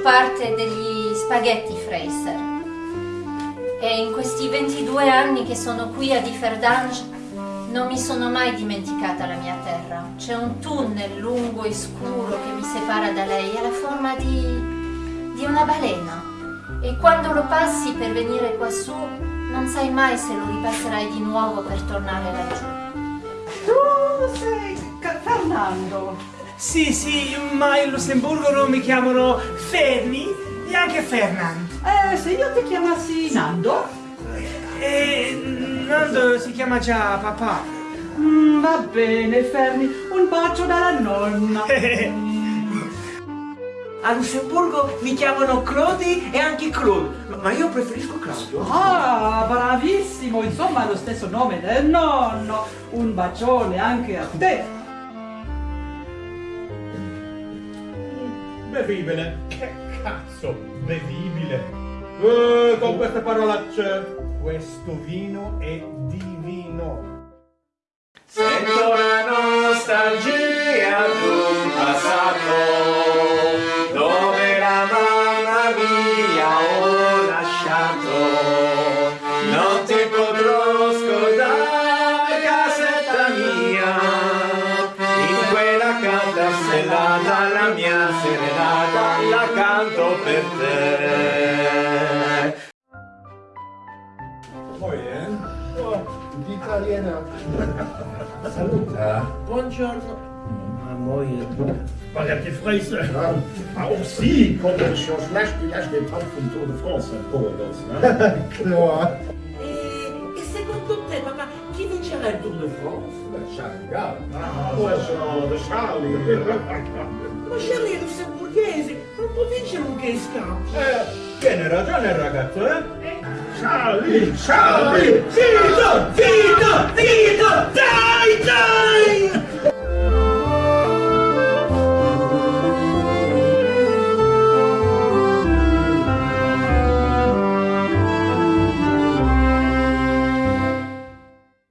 parte degli spaghetti Fraser. E in questi 22 anni che sono qui a Differdange non mi sono mai dimenticata la mia terra. C'è un tunnel lungo e scuro che mi separa da lei, ha la forma di, di una balena. E quando lo passi per venire quassù, non sai mai se lo ripasserai di nuovo per tornare laggiù. Tu sei Fernando. Sì, sì, ma in Lussemburgo non mi chiamano Fermi e anche Fernand. Eh, se io ti chiamassi Nando? E Nando si chiama già papà. Mm, va bene, Fermi, un bacio dalla nonna. A Lussemburgo mi chiamano Clodi e anche Claude, ma io preferisco Claudio. Ah, bravissimo, insomma lo stesso nome del nonno. Un bacione anche a te. Bevibile. Che cazzo, bevibile. Eh, con queste parolacce. Questo vino è divino. Sento la nostalgia d'un passato dove la mamma mia ho lasciato. Non ti potrò scordare casetta mia, in quella calda stellata la mia serenata soltanto per te. Poi, eh? Oh, italiana. Saluta. Buongiorno. Mooi. Maar heb je vrees? Ja. Tour de France en Polen. Ja. E secondo te, papà, chi Tour de France? Charles Ah, oh. Ma Charlie è lussemburghese, non può vincere un gay scout. Eh, tiene ragione il ragazzo, eh? Charlie, Charlie, zitto,